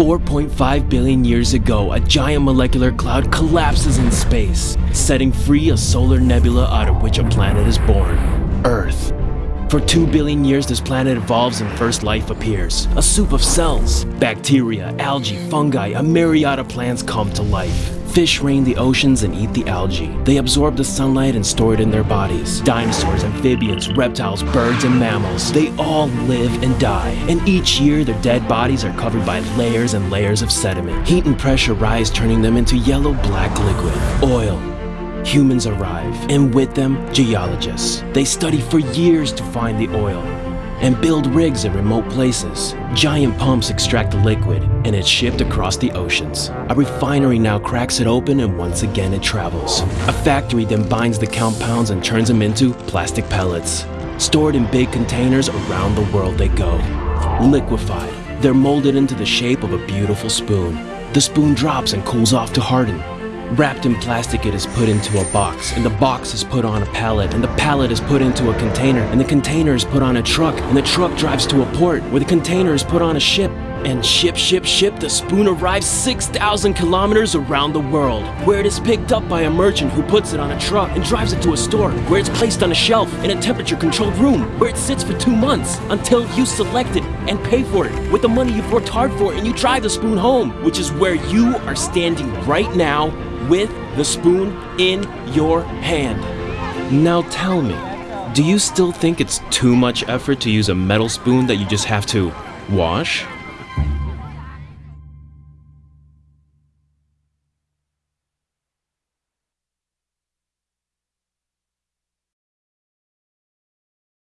4.5 billion years ago, a giant molecular cloud collapses in space, setting free a solar nebula out of which a planet is born Earth. For 2 billion years, this planet evolves and first life appears. A soup of cells. Bacteria, algae, fungi, a myriad of plants come to life. Fish reign the oceans and eat the algae. They absorb the sunlight and store it in their bodies. Dinosaurs, amphibians, reptiles, birds, and mammals, they all live and die. And each year, their dead bodies are covered by layers and layers of sediment. Heat and pressure rise, turning them into yellow-black liquid. Oil, humans arrive, and with them, geologists. They study for years to find the oil and build rigs in remote places. Giant pumps extract the liquid, and it's shipped across the oceans. A refinery now cracks it open and once again it travels. A factory then binds the compounds and turns them into plastic pellets. Stored in big containers around the world they go. Liquefied, they're molded into the shape of a beautiful spoon. The spoon drops and cools off to harden. Wrapped in plastic, it is put into a box, and the box is put on a pallet, and the pallet is put into a container, and the container is put on a truck, and the truck drives to a port, where the container is put on a ship, and ship, ship, ship, the spoon arrives 6,000 kilometers around the world, where it is picked up by a merchant who puts it on a truck and drives it to a store, where it's placed on a shelf in a temperature-controlled room, where it sits for two months until you select it and pay for it. With the money you've worked hard for, and you drive the spoon home, which is where you are standing right now with the spoon in your hand. Now tell me, do you still think it's too much effort to use a metal spoon that you just have to wash?